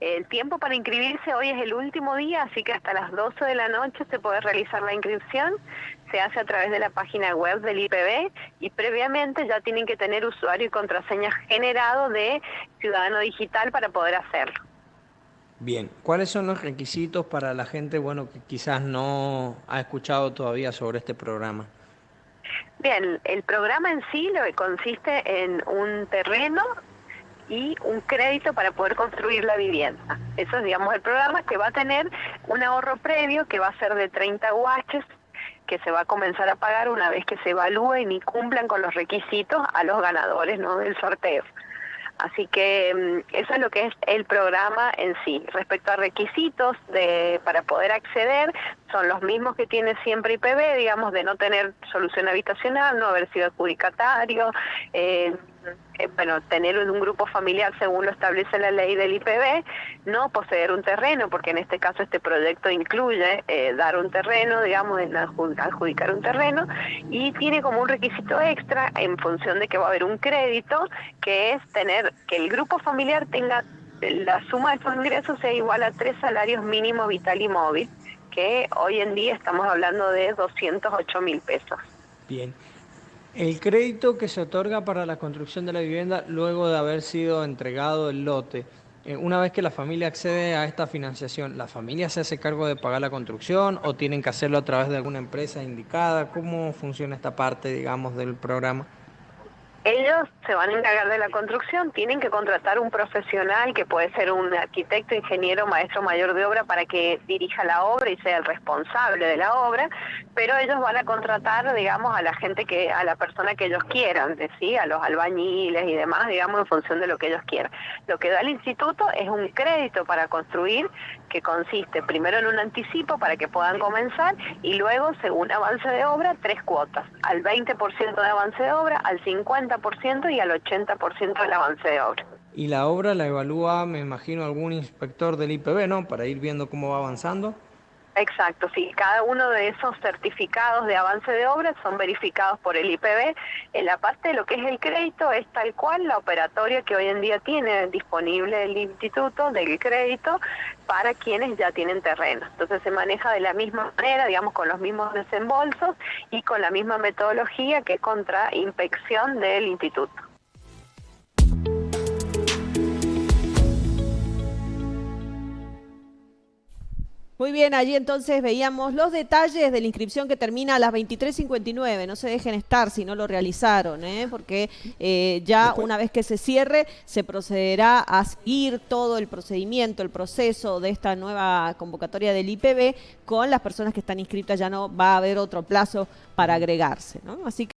El tiempo para inscribirse hoy es el último día, así que hasta las 12 de la noche se puede realizar la inscripción. Se hace a través de la página web del IPB y previamente ya tienen que tener usuario y contraseña generado de Ciudadano Digital para poder hacerlo. Bien, ¿cuáles son los requisitos para la gente bueno que quizás no ha escuchado todavía sobre este programa? Bien, el programa en sí lo que consiste en un terreno y un crédito para poder construir la vivienda. Eso es, digamos, el programa que va a tener un ahorro previo que va a ser de 30 guaches que se va a comenzar a pagar una vez que se evalúen y cumplan con los requisitos a los ganadores ¿no? del sorteo. Así que mm, eso es lo que es el programa en sí. Respecto a requisitos de, para poder acceder, son los mismos que tiene siempre IPB, digamos, de no tener solución habitacional, no haber sido adjudicatario, eh, eh, bueno, tener un grupo familiar según lo establece la ley del IPB, no poseer un terreno, porque en este caso este proyecto incluye eh, dar un terreno, digamos, adjudicar un terreno, y tiene como un requisito extra en función de que va a haber un crédito, que es tener que el grupo familiar tenga la suma de estos ingresos sea igual a tres salarios mínimos vital y móvil, que hoy en día estamos hablando de 208 mil pesos. Bien. El crédito que se otorga para la construcción de la vivienda luego de haber sido entregado el lote, eh, una vez que la familia accede a esta financiación, ¿la familia se hace cargo de pagar la construcción o tienen que hacerlo a través de alguna empresa indicada? ¿Cómo funciona esta parte, digamos, del programa? Ellos se van a encargar de la construcción, tienen que contratar un profesional que puede ser un arquitecto, ingeniero, maestro mayor de obra para que dirija la obra y sea el responsable de la obra, pero ellos van a contratar, digamos, a la gente que, a la persona que ellos quieran, ¿sí? a los albañiles y demás, digamos, en función de lo que ellos quieran. Lo que da el instituto es un crédito para construir que consiste primero en un anticipo para que puedan comenzar y luego, según avance de obra, tres cuotas, al 20% de avance de obra, al 50% y al 80% del avance de obra. Y la obra la evalúa, me imagino, algún inspector del IPB, ¿no? Para ir viendo cómo va avanzando. Exacto, sí. Cada uno de esos certificados de avance de obra son verificados por el IPB. En la parte de lo que es el crédito es tal cual la operatoria que hoy en día tiene disponible el instituto del crédito para quienes ya tienen terreno. Entonces se maneja de la misma manera, digamos, con los mismos desembolsos y con la misma metodología que contra inspección del instituto. Muy bien, allí entonces veíamos los detalles de la inscripción que termina a las 23.59. No se dejen estar si no lo realizaron, ¿eh? porque eh, ya una vez que se cierre se procederá a seguir todo el procedimiento, el proceso de esta nueva convocatoria del IPB con las personas que están inscritas. Ya no va a haber otro plazo para agregarse. ¿no? Así que